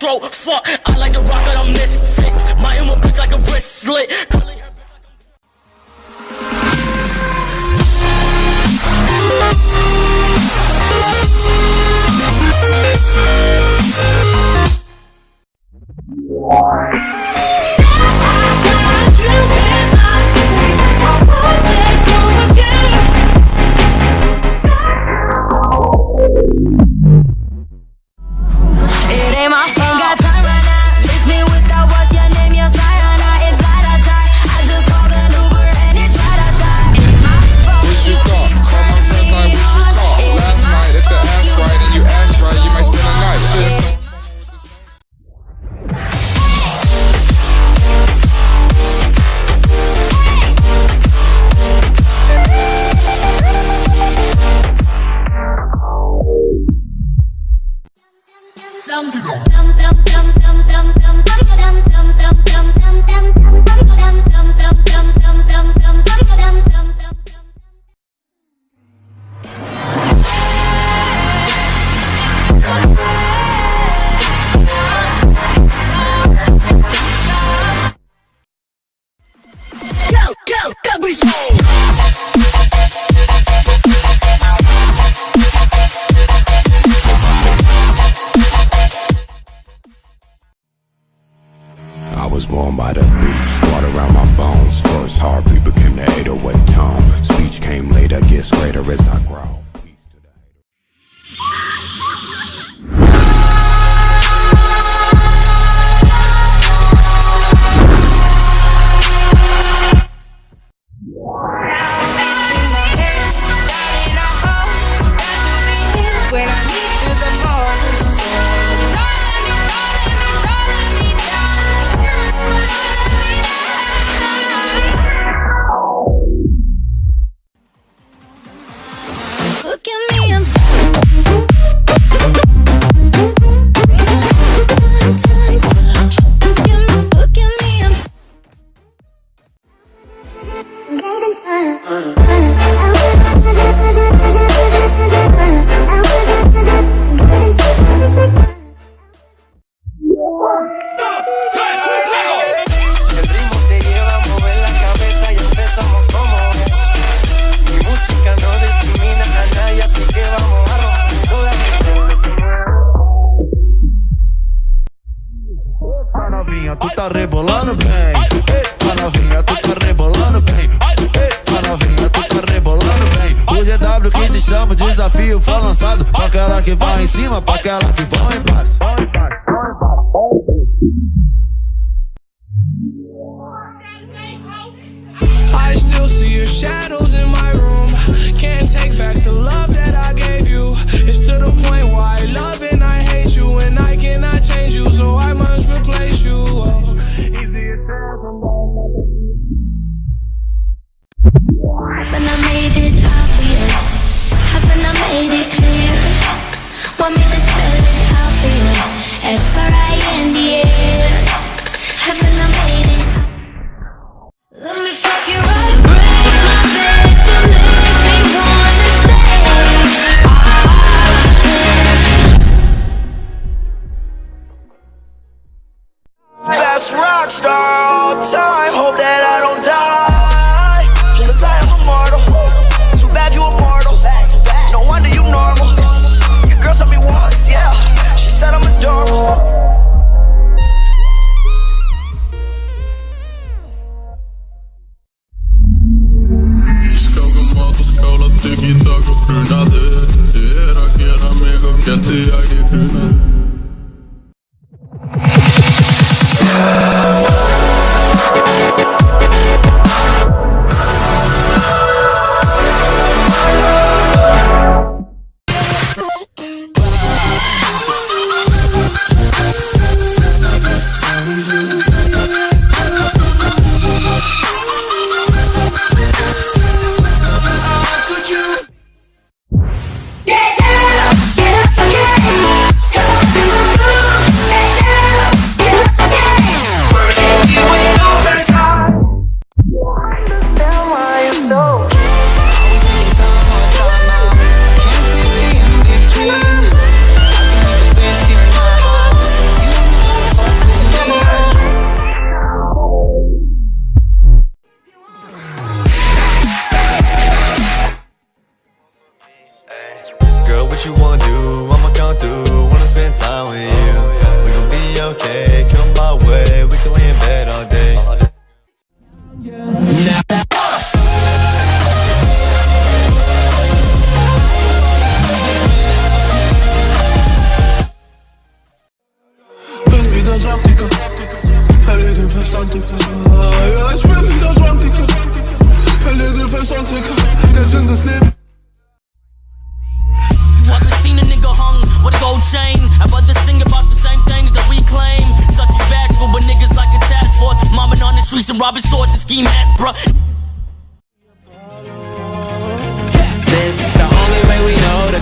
throat. Fuck, Teresa grow. I still see your shadows in my room. Can't take back the love that I gave you. It's to the point why I love Rockstar all time. Hope that I don't die. Cause I am immortal Too bad you immortal No wonder you normal. Your girl saw me once, yeah. She said I'm adorable. Ekki taka bruna þig Ég er að gera mig what you wanna do I'ma come through, wanna spend time with you.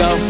Go.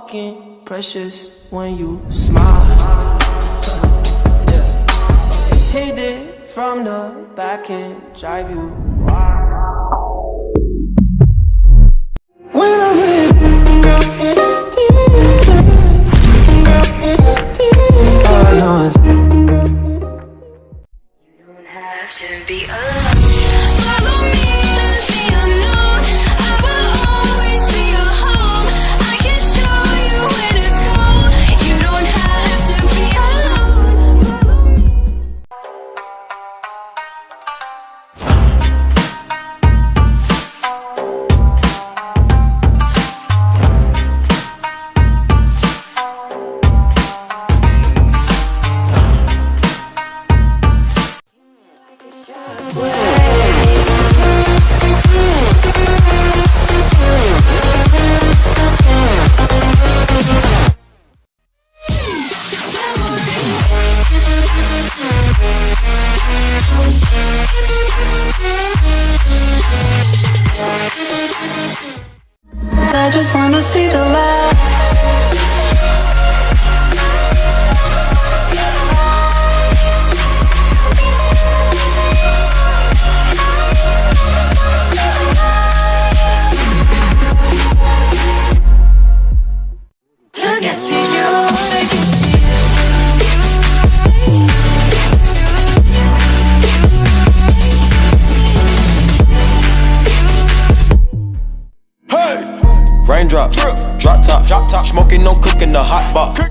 fucking precious when you smile. Yeah. Hit it from the back and drive you in the hot box.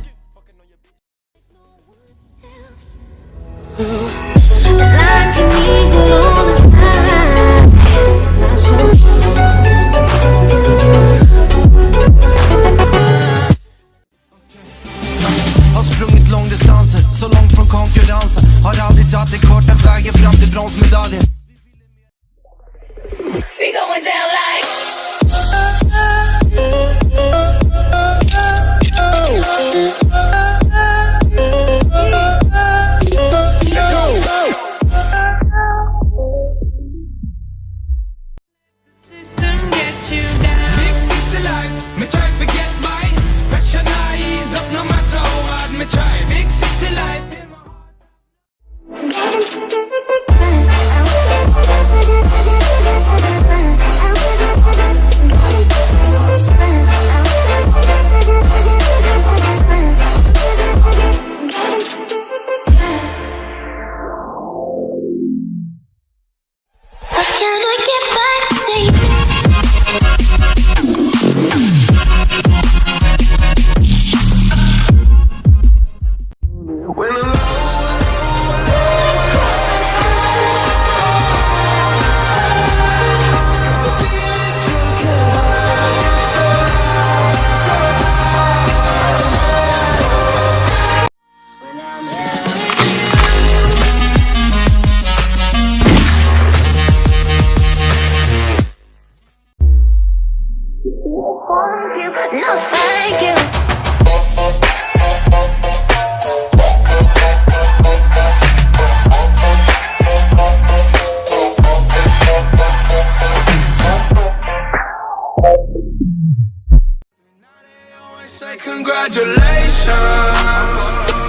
Say congratulations.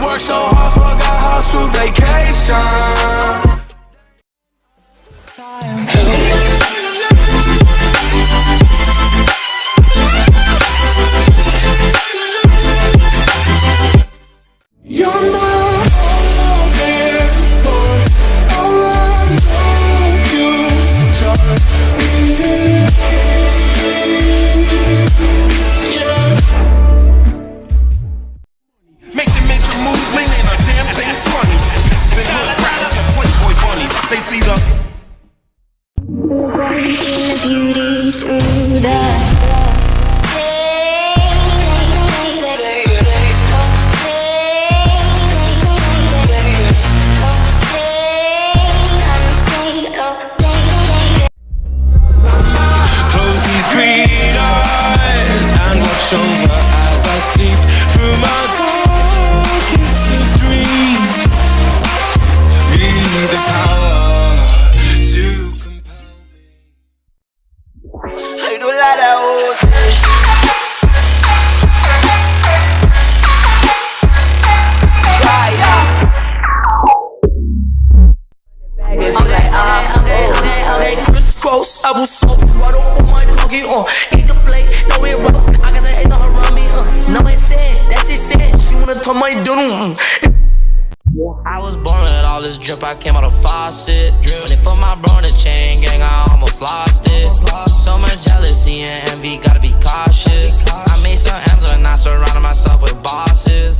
Work so hard, forgot how to vacation. I was so right up on my cocky, uh. Eat the plate, no it rough. I can say ain't no harambe, uh. No it's sin, that's his sin. She wanna turn my doodle, mm. I was born with all this drip, I came out of faucet. When they put my bro in the chain gang, I almost lost it. So much jealousy and envy, gotta be cautious. I made some M's when I surrounded myself with bosses.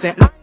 Listen. I